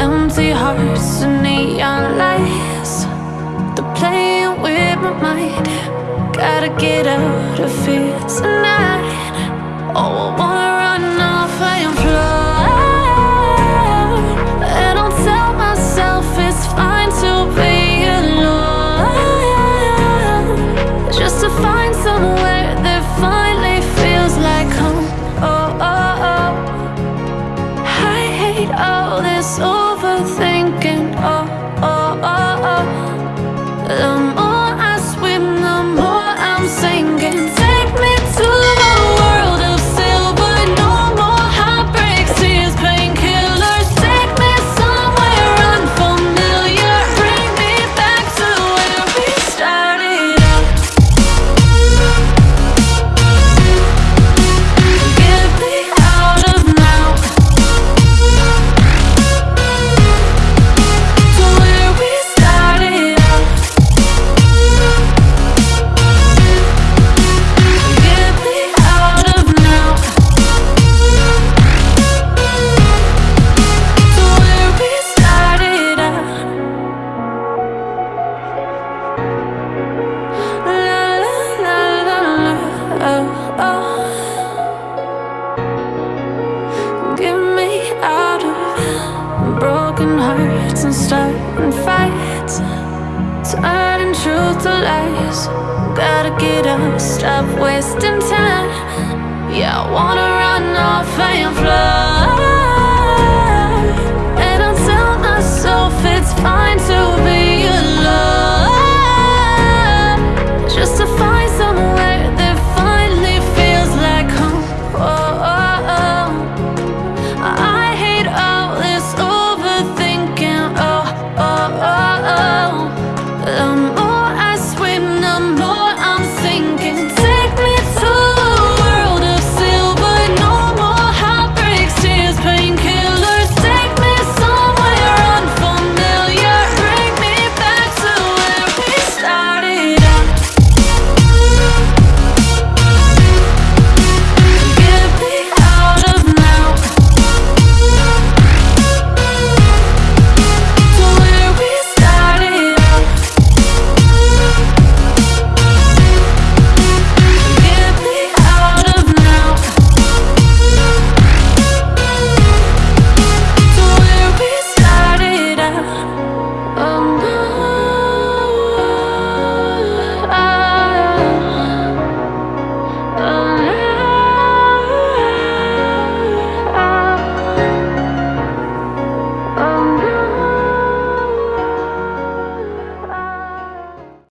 Empty hearts and neon lights. They're playing with my mind. Gotta get out of here tonight. Oh, I want this over. hearts and starting fights Turning truth to lies. Gotta get up, stop wasting time. Yeah, I wanna run off and fly